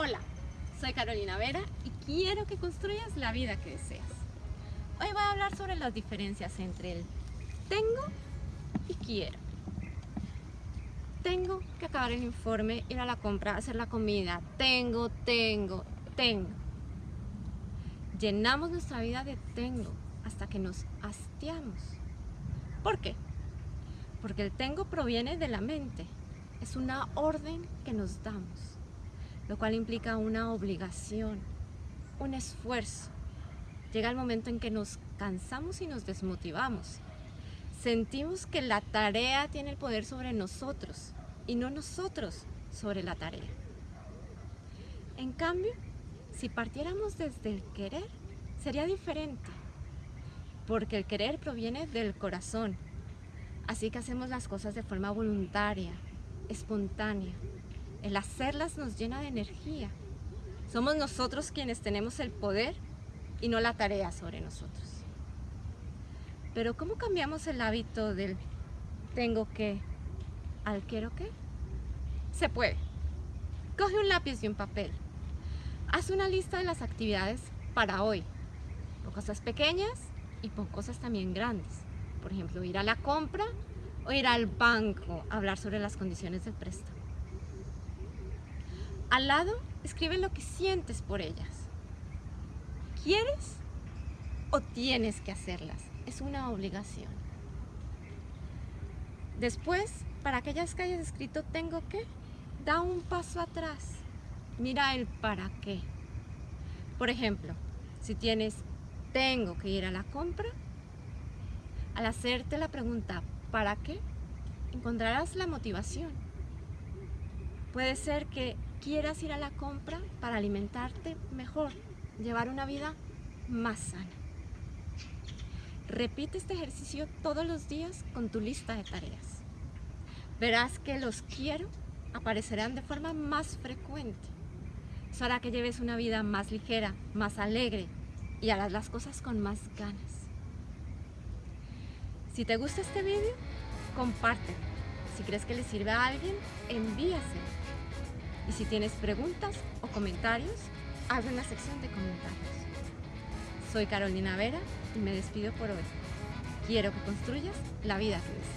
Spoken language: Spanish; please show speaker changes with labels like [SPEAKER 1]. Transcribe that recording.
[SPEAKER 1] Hola, soy Carolina Vera y quiero que construyas la vida que deseas. Hoy voy a hablar sobre las diferencias entre el tengo y quiero. Tengo que acabar el informe, ir a la compra, hacer la comida. Tengo, tengo, tengo. Llenamos nuestra vida de tengo hasta que nos hastiamos. ¿Por qué? Porque el tengo proviene de la mente. Es una orden que nos damos lo cual implica una obligación, un esfuerzo. Llega el momento en que nos cansamos y nos desmotivamos. Sentimos que la tarea tiene el poder sobre nosotros y no nosotros sobre la tarea. En cambio, si partiéramos desde el querer, sería diferente, porque el querer proviene del corazón. Así que hacemos las cosas de forma voluntaria, espontánea, el hacerlas nos llena de energía. Somos nosotros quienes tenemos el poder y no la tarea sobre nosotros. Pero ¿cómo cambiamos el hábito del tengo que al quiero que? Se puede. Coge un lápiz y un papel. Haz una lista de las actividades para hoy. Por cosas pequeñas y por cosas también grandes. Por ejemplo, ir a la compra o ir al banco a hablar sobre las condiciones del préstamo. Al lado, escribe lo que sientes por ellas. ¿Quieres o tienes que hacerlas? Es una obligación. Después, para aquellas que hayas escrito tengo que, da un paso atrás. Mira el para qué. Por ejemplo, si tienes tengo que ir a la compra, al hacerte la pregunta ¿para qué? encontrarás la motivación. Puede ser que quieras ir a la compra para alimentarte mejor, llevar una vida más sana. Repite este ejercicio todos los días con tu lista de tareas. Verás que los quiero aparecerán de forma más frecuente. Eso hará que lleves una vida más ligera, más alegre y harás las cosas con más ganas. Si te gusta este vídeo, compártelo. Si crees que le sirve a alguien, envíaselo. Y si tienes preguntas o comentarios, abre una sección de comentarios. Soy Carolina Vera y me despido por hoy. Quiero que construyas la vida que.